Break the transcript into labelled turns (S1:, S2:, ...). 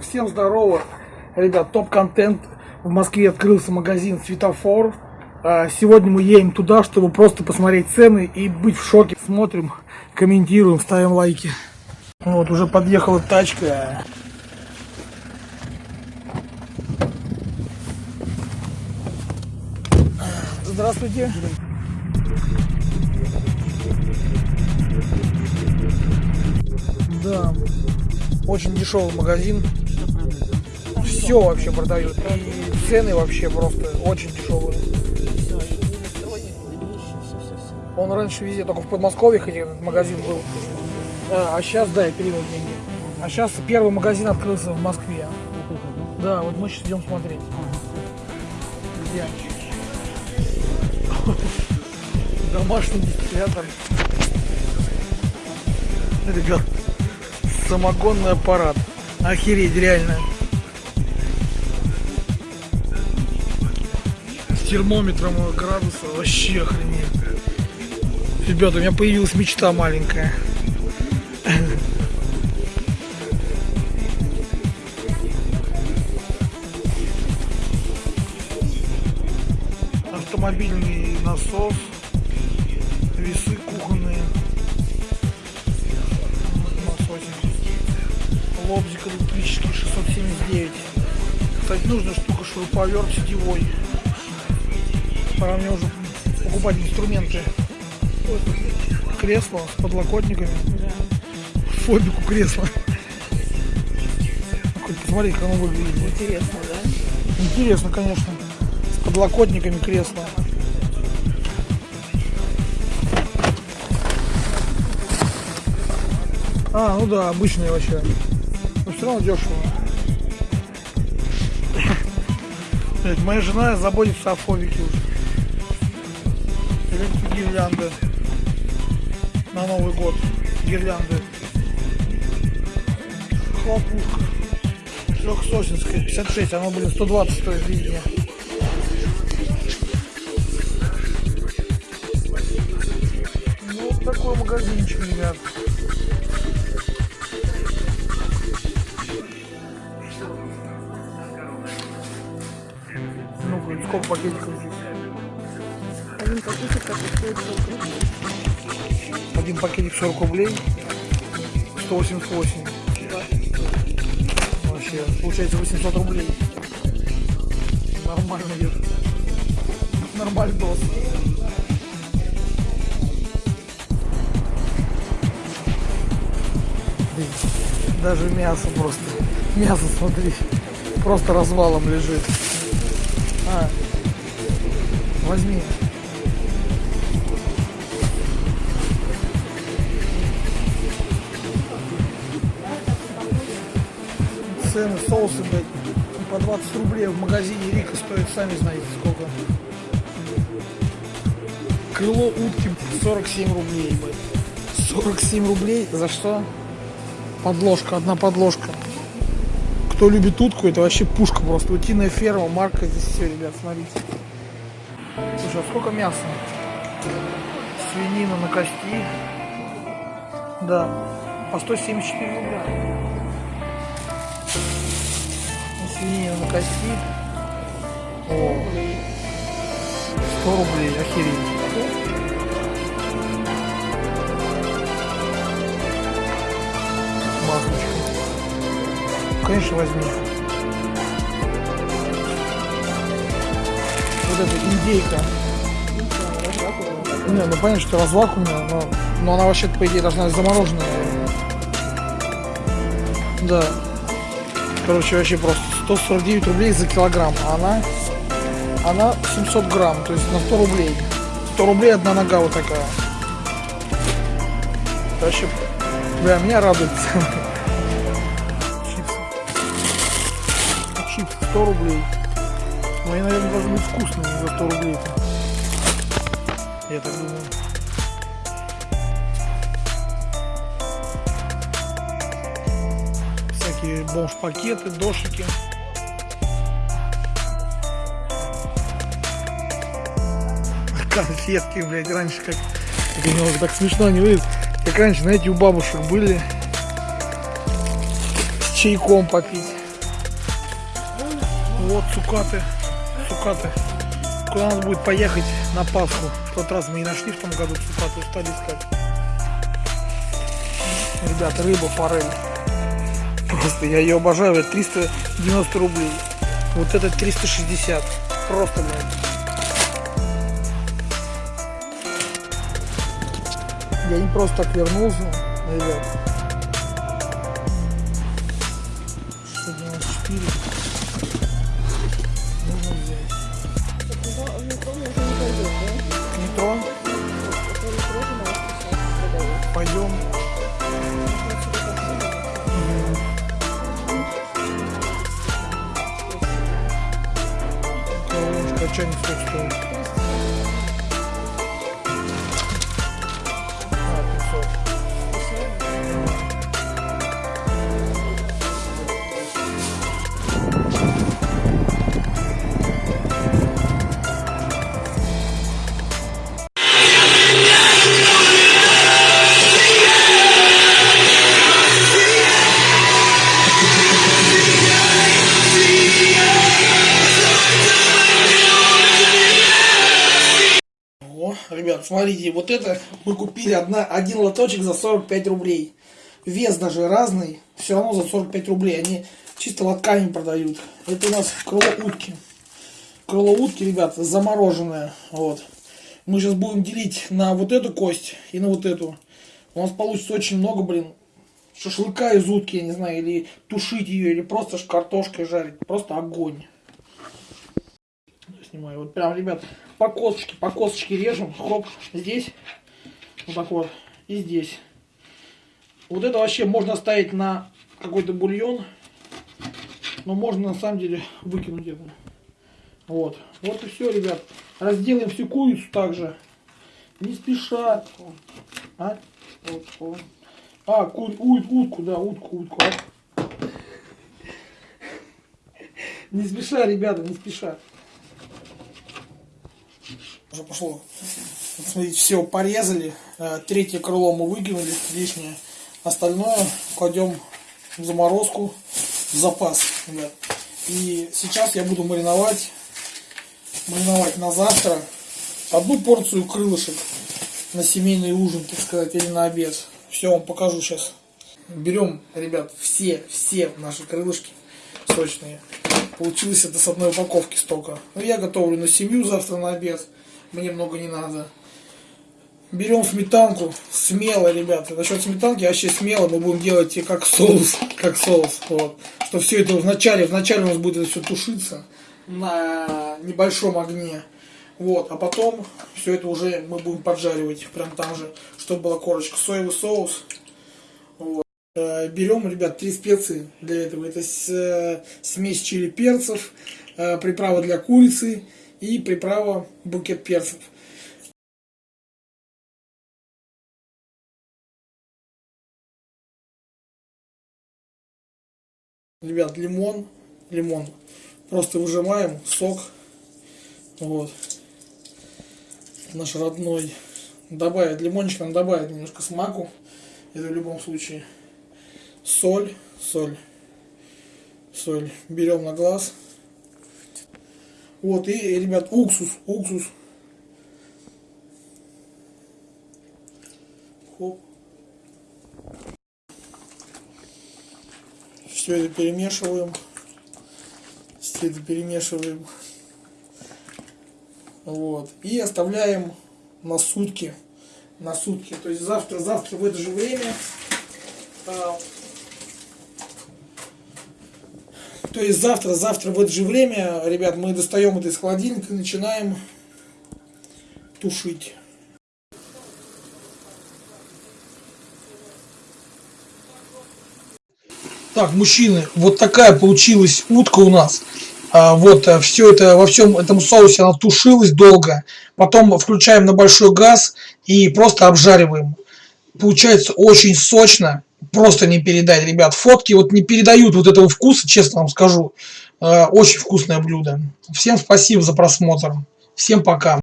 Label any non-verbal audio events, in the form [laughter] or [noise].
S1: Всем здорово, ребят, топ-контент. В Москве открылся магазин Светофор. А, Сегодня мы едем туда, чтобы просто посмотреть цены и быть в шоке. Смотрим, комментируем, ставим лайки. Вот, уже подъехала тачка. Здравствуйте. Да, очень дешевый магазин. Все вообще продают. И цены вообще просто очень дешевые. Он раньше везде, только в Подмосковье хотя этот магазин был. А, а сейчас, да, я перевел деньги. А сейчас первый магазин открылся в Москве. Да, вот мы сейчас идем смотреть. Где? [laughs] Домашний дистиллятор. Ребят, самогонный аппарат. Охереть, реально. Термометром градуса вообще охренеть. Ребята, у меня появилась мечта маленькая. Автомобильный насос, весы кухонные, насосик, лобзик электрический 679. Кстати, нужная штука шуруповерт сетевой. Пора мне уже покупать инструменты. Кресло с подлокотниками. Фобику кресло. Хоть посмотри, как оно выглядит.
S2: Интересно, да?
S1: Интересно, конечно. С подлокотниками кресла. А, ну да, обычные вообще. Но все равно дешево. Блядь, моя жена заботится о фобике уже. Электрогирлянды. На Новый год. Гирлянды. Хлопушка. Трехсосинская, 56, оно, блин, 120 стоит везде. Ну, такой магазинчик, ребят. Ну-ка, сколько пакетиков здесь?
S2: Один пакетик как стоит 40 рублей.
S1: Один пакетик 40 рублей, 188. Вообще, получается 800 рублей. Нормально идет. Нормальный дос. Даже мясо просто. Мясо, смотри. Просто развалом лежит. А, возьми. Соусы, блядь, по 20 рублей в магазине Рика стоит, сами знаете сколько. Крыло утки 47 рублей, блядь. 47 рублей за что? Подложка, одна подложка. Кто любит утку, это вообще пушка просто. Утиная ферма, марка здесь все, ребят, смотрите. Слушай, а сколько мяса? Свинина на кости. Да, по 174 рубля. Свинина на кости. О, 100 рублей, охереть. Маслочка. Конечно, возьми. Вот эта индейка. Не, ну понятно, что развакуумная, но, но она вообще-то, по идее, должна быть замороженная. Да. Короче, вообще просто 149 рублей за килограмм. А она, она 700 грамм, то есть на 100 рублей. 100 рублей одна нога вот такая. Вообще, бля, меня радует. Чипсы. Чипсы 100 рублей. Ну, они, наверное, должны быть вкусные за 100 рублей. -то. Я так думаю. всякие бомж-пакеты, дошики. Конфетки, блядь, раньше как... Немного так смешно не выглядит. Как раньше, знаете, у бабушек были с чайком попить. Вот цукаты. Цукаты. Куда надо будет поехать на Пасху. В тот раз мы не нашли в том году цукаты, устали искать. Ребят, рыба форель. Просто я ее обожаю, это 390 рублей. Вот этот 360. Просто, блядь. Я не просто так вернулся, ребят. Ребят, смотрите, вот это мы купили одна, один лоточек за 45 рублей. Вес даже разный, все равно за 45 рублей. Они чисто лотками продают. Это у нас крыло утки. Крыло утки, ребят, замороженное. Вот. Мы сейчас будем делить на вот эту кость и на вот эту. У нас получится очень много, блин, шашлыка из утки, я не знаю, или тушить ее, или просто картошкой жарить. Просто огонь снимаю. Вот прям, ребят, по косточке, по косточке режем. Хоп, здесь. Вот так вот. И здесь. Вот это вообще можно ставить на какой-то бульон. Но можно на самом деле выкинуть это. Вот. Вот и все, ребят. Разделаем всю курицу также. Не спеша. А? Вот. А, кур, ут, утку, да, утку, утку. а. Не спеша, ребята, не спеша. Уже пошло. Вот смотрите, все порезали. Э, Третье крыло мы выкинули лишнее. Остальное кладем в заморозку в запас, ребят. И сейчас я буду мариновать, мариновать на завтра одну порцию крылышек на семейный ужин, так сказать, или на обед. Все вам покажу сейчас. Берем, ребят, все, все наши крылышки сочные. Получилось это с одной упаковки столько. Ну, я готовлю на семью завтра на обед. Мне много не надо. Берем сметанку. Смело, ребята. Насчет сметанки вообще смело. Мы будем делать и как соус. [laughs] Как соус. Вот. Что все это вначале, вначале у нас будет это все тушиться на небольшом огне. Вот. А потом все это уже мы будем поджаривать. Прям там же. Чтобы была корочка. Соевый соус. Вот. Э, Берем, ребят, три специи для этого. Это э, смесь чили перцев, э, приправа для курицы и приправа букет перцев. Ребят, лимон, лимон. Просто выжимаем сок. Вот. Наш родной. Добавить лимончик, надо добавить немножко смаку. Это в любом случае. Соль, соль, соль. Берем на глаз. Вот, и, ребят, уксус, уксус. Хоп. Все это перемешиваем. Все это перемешиваем. Вот. И оставляем на сутки. На сутки. То есть завтра, завтра в это же время. а, То есть завтра, завтра в это же время, ребят, мы достаем это из холодильника и начинаем тушить. Так, мужчины, вот такая получилась утка у нас. А, вот все это во всем этом соусе она тушилась долго. Потом включаем на большой газ и просто обжариваем. Получается очень сочно. Просто не передать, ребят. Фотки вот не передают вот этого вкуса, честно вам скажу. Э, Очень вкусное блюдо. Всем спасибо за просмотр. Всем пока.